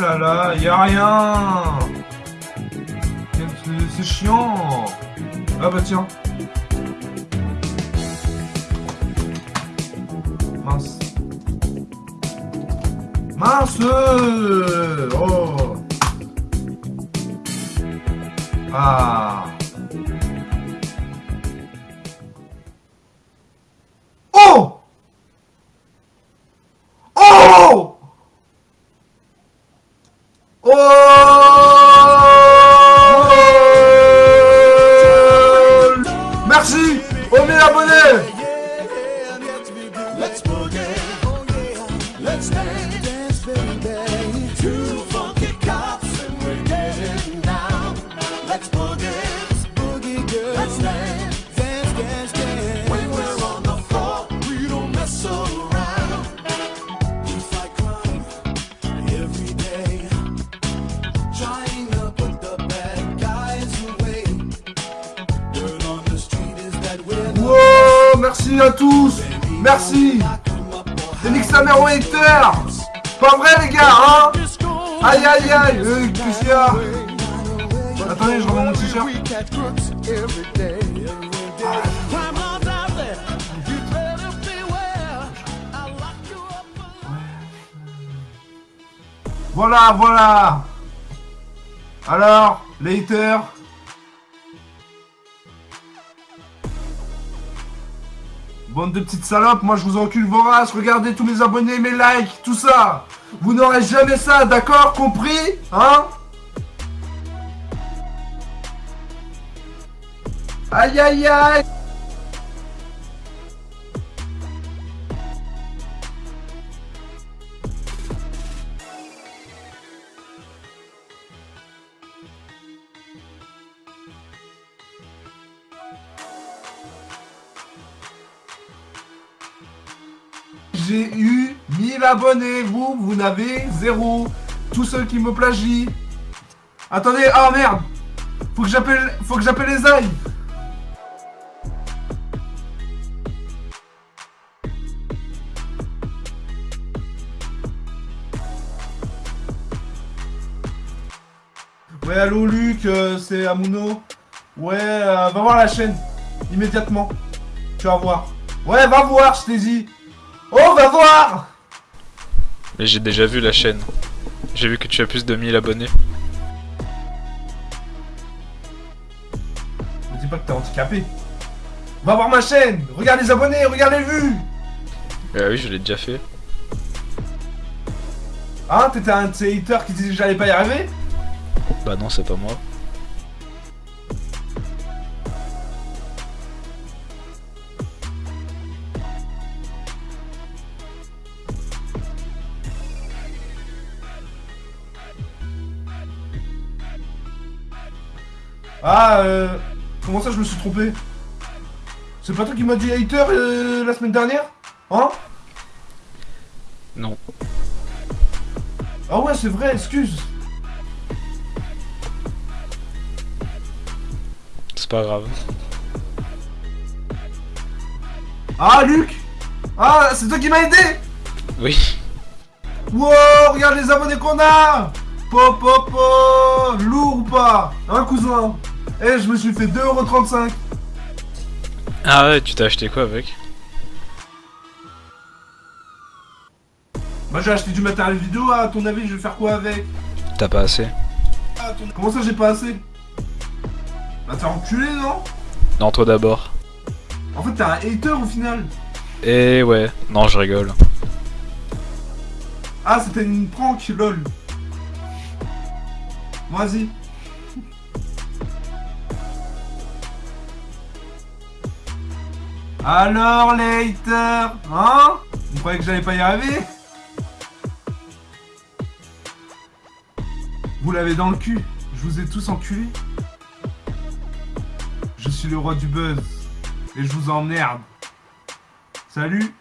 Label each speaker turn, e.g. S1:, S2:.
S1: là là, y a rien. C'est chiant. Ah bah tiens. Mince. Mince. Oh. Ah. Oh. Oh Merci à tous. Merci. Et nique hater Pas vrai les gars, hein? Aïe aïe aïe. Euh, Qu'est-ce Attendez, je remets mon t-shirt. Voilà, voilà. Alors, les haters Bande de petites salopes, moi je vous encule vos races, regardez tous mes abonnés, mes likes, tout ça. Vous n'aurez jamais ça, d'accord? Compris? Hein? Aïe aïe aïe J'ai eu 1000 abonnés, vous, vous n'avez zéro. Tous ceux qui me plagient. Attendez, ah merde Faut que j'appelle, faut que j'appelle les ailes. Ouais, allô Luc, euh, c'est Amuno. Ouais, euh, va voir la chaîne. Immédiatement. Tu vas voir. Ouais, va voir, je t'ai dit. Oh, va voir
S2: Mais j'ai déjà vu la chaîne. J'ai vu que tu as plus de 1000 abonnés.
S1: Me dis pas que t'es handicapé. Va voir ma chaîne Regarde les abonnés, regarde les vues
S2: Ah oui, je l'ai déjà fait.
S1: Hein T'étais un de ces haters qui disait que j'allais pas y arriver?
S2: Bah non, c'est pas moi.
S1: Ah, euh... Comment ça, je me suis trompé? C'est pas toi qui m'as dit hater euh, la semaine dernière? Hein?
S2: Non.
S1: Ah ouais, c'est vrai, excuse.
S2: C'est pas grave.
S1: Ah, Luc! Ah, c'est toi qui m'as aidé!
S2: Oui.
S1: Wow, regarde les abonnés qu'on a Pop, pop, pop Lourd ou pas? Hein, cousin. Eh, je me suis fait 2,35€
S2: Ah ouais, tu t'as acheté quoi avec?
S1: Bah, j'ai acheté du matériel vidéo, à ton avis, je vais faire quoi avec?
S2: T'as pas assez.
S1: Ah, ton- Comment ça, j'ai pas assez? Bah, t'es enculé, non?
S2: Non, toi d'abord.
S1: En fait, t'es un hater au final.
S2: Et ouais, non, je rigole.
S1: Ah, c'était une prank, lol. Vas-y. Alors, les hein? Vous croyez que j'allais pas y arriver? Vous l'avez dans le cul. Je vous ai tous enculés. Je suis le roi du buzz. Et je vous emmerde. Salut